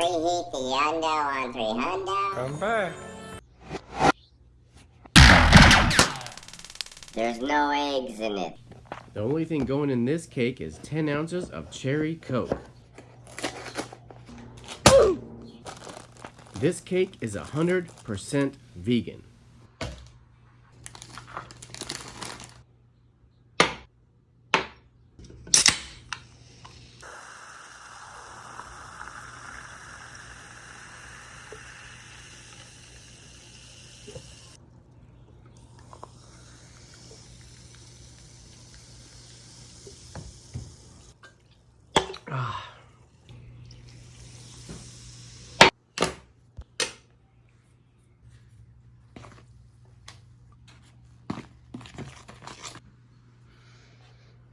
preheat the Yundo on 300. Come back. There's no eggs in it. The only thing going in this cake is 10 ounces of cherry coke. This cake is 100% vegan.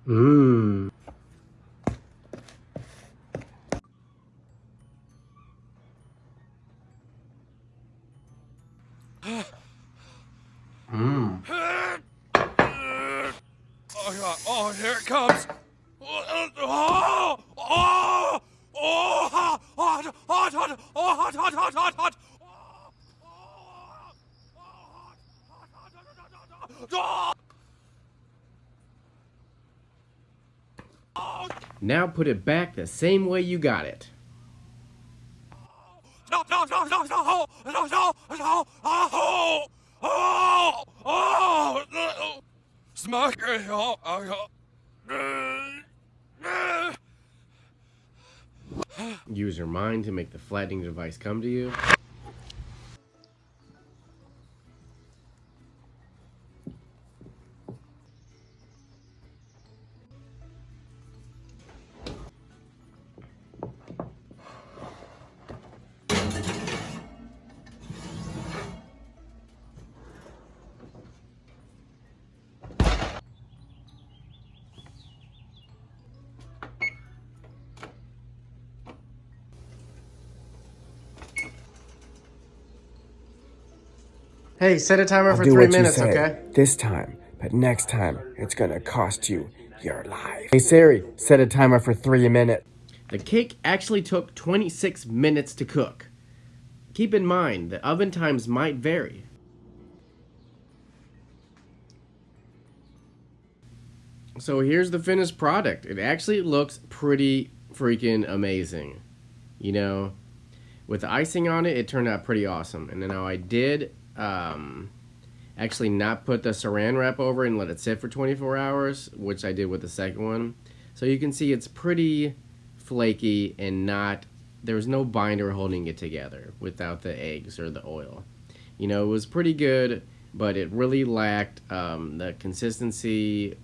Mmm. Mmm. Oh, God. oh, here it comes. Oh, oh, oh, oh, hot, hot, hot, hot, oh, hot, hot, hot, hot, hot. Now put it back the same way you got it. Use your mind to make the flattening device come to you. Hey, set a timer I'll for three minutes, okay? This time, but next time, it's gonna cost you your life. Hey Siri, set a timer for three minutes. The cake actually took 26 minutes to cook. Keep in mind, the oven times might vary. So here's the finished product. It actually looks pretty freaking amazing. You know, with the icing on it, it turned out pretty awesome. And then now I did um, actually not put the saran wrap over and let it sit for 24 hours, which I did with the second one. So you can see it's pretty flaky and not, there's no binder holding it together without the eggs or the oil. You know, it was pretty good, but it really lacked um, the consistency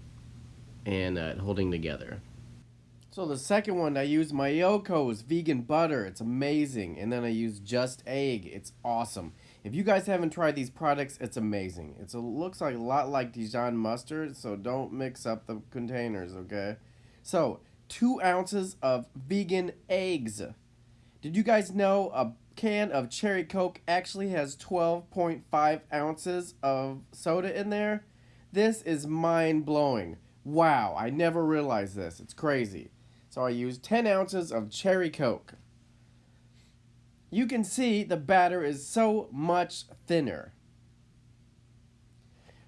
and uh, holding together. So the second one, I used Miyoko's vegan butter. It's amazing. And then I used Just Egg. It's awesome. If you guys haven't tried these products, it's amazing. It's a, looks like a lot like Dijon mustard, so don't mix up the containers, okay? So, two ounces of vegan eggs. Did you guys know a can of cherry coke actually has 12.5 ounces of soda in there? This is mind-blowing. Wow, I never realized this. It's crazy. So I used 10 ounces of cherry coke. You can see the batter is so much thinner.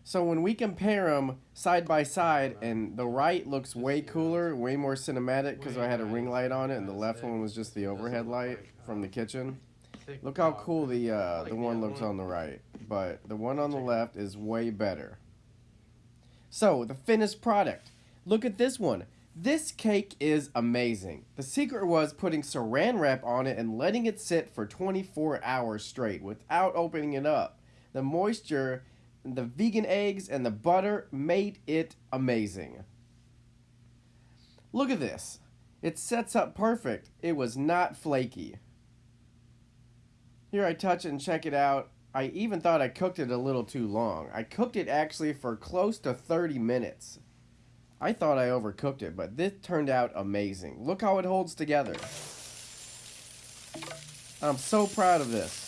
So when we compare them side by side, and the right looks way cooler, way more cinematic because I had a ring light on it, and the left one was just the overhead light from the kitchen. Look how cool the uh, the one looks on the right, but the one on the left is way better. So the finished product. Look at this one. This cake is amazing. The secret was putting saran wrap on it and letting it sit for 24 hours straight without opening it up. The moisture, the vegan eggs, and the butter made it amazing. Look at this. It sets up perfect. It was not flaky. Here I touch it and check it out. I even thought I cooked it a little too long. I cooked it actually for close to 30 minutes. I thought I overcooked it, but this turned out amazing. Look how it holds together. I'm so proud of this.